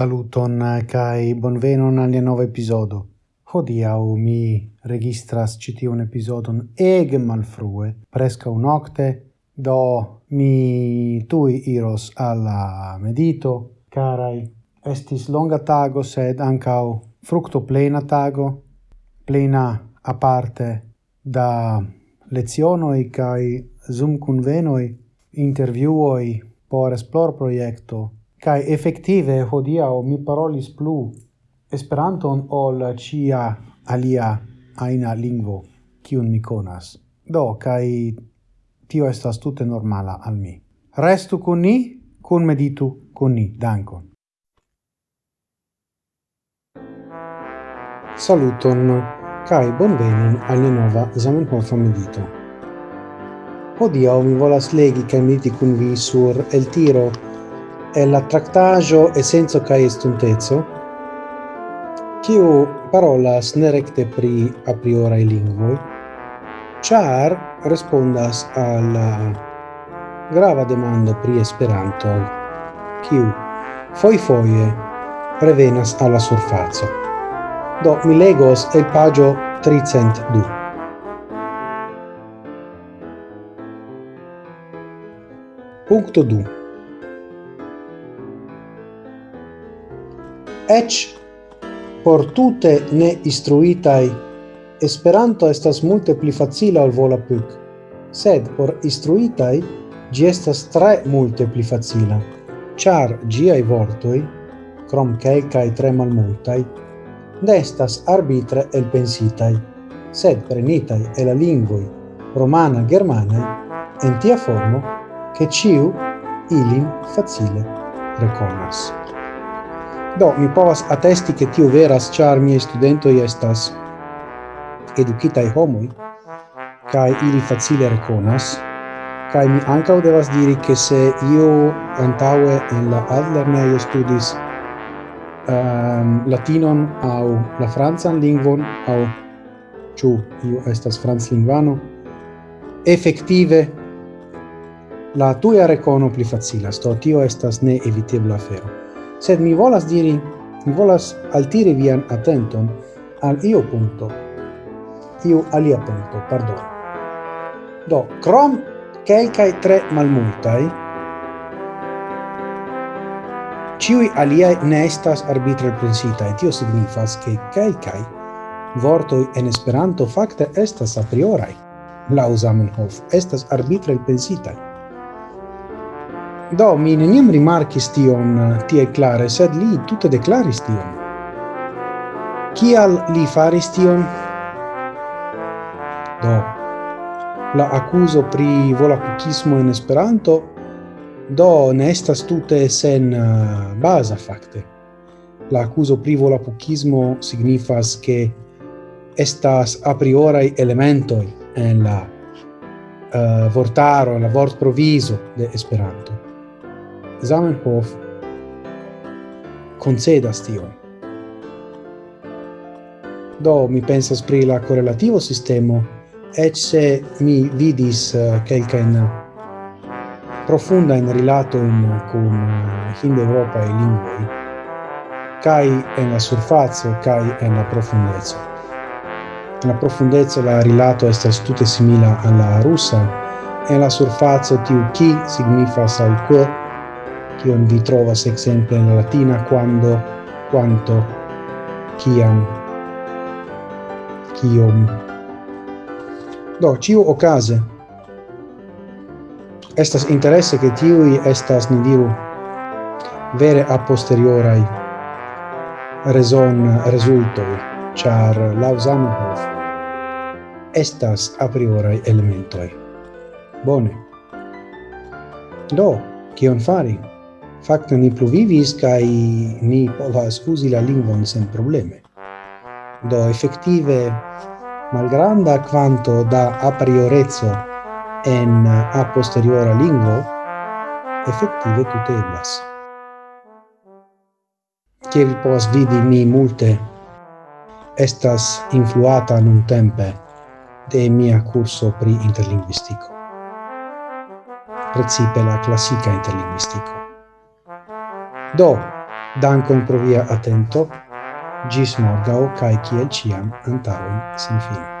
Saluton eh, kai bonvenon al nova episodo. Hodiau mi registras citiun episodon ege malfrue, presca un octe, do mi tui iros alla medito, carai. Estis longa tago, sed ancau fructo plena tago, plena a parte da lezionoi kai zoom convenoi, interviuoi por esplor proiecto, Kai effettive hodiau mi parolis plu Esperanton ol cia alia aina lingvo kiun mi konas Do, kai tio estas tute normala al mi. Restu con ni, kun meditu con ni. Dankon. Saluton, kai bonvenon al nova Zamenhof medito. Hodiau mi volas legi kai mediti kun vi sur el tiro è la tractagio e senso kai stuntezzo kiu parolas nerecte pri a priori lingvoi char respondas al grava demando pri esperanto kiu foi foie revenas alla surfazzo do mi legos el pagio 302 Punto 2. ec por tute ne istruitai Esperanto estas multe pli facila al vola puc, sed por istruitai gi estas tre multe pli facila, char giai vortoi, crom calcae tre malmultai, ne arbitre el pensitai, sed prenitai e la lingvoi romana germana en tia formo che ciu ilin facile reconas. Do, mi povas attesti che tio veras, char miei studentoi estas educitai homoi, cae ili facile reconas, cae mi ancao devas diri che se io antaue in la adlerneio studis um, latinon au la franzan lingvon, au ciu io estas franz lingvano, effective la tuia recono pli facilas, do tio estas ne evitebla afero sed mi volas diri, mi volas altiri vian attenton al io punto, io alia punto, pardon. Do, crom quelcae tre malmultai, ciui aliae ne estas arbitre princitae, tio signifas che quelcae vortoi en Esperanto facte estas a priori, lau Zamenhof, estas arbitre pensitae. Do, mi neniam rimarcis tion tie clare, sed li tutte declaris tion. Kial li faris tion? Do, la accuso pri volacucismo in Esperanto do ne estas tutte sen uh, baza fakte. La accuso pri volacucismo signifas che estas a priori elementoi en la uh, vortaro, en la vortprovizo de Esperanto. Zamenhof concedas tio. Do mi pensas pri la correlativo sistemo, ec se mi vidis eh, quelcaen profunda in rilato in cum eh, hind Europa e lingvoi, kai en la surfazzo, kai en la profundezzo. En la profundezzo la rilato estas tutte simila alla russa, en la surfazzo tiu ki signifas al quo kion vi trovas exemple in latina quando, quanto, kiam, kiom. Do, ciu ocase, estas interesse che tiui estas, ni diru, vere a posteriorai reson resultoi, char lau estas a priori elementoi. Bone. Do, kion fari? facto ni pluvivis kai ni povas uzi la lingvon sen probleme. Do effettive malgranda quanto da a priorezzo en a posteriora lingvo effettive tutte eblas. Che vi povas vidi mi multe estas influata nun tempe de mia curso pri interlinguistico. Precipe la classica interlinguistico. Do, dankon pro via atento, gis morgau, cae ciel ciam antaroin sin fine.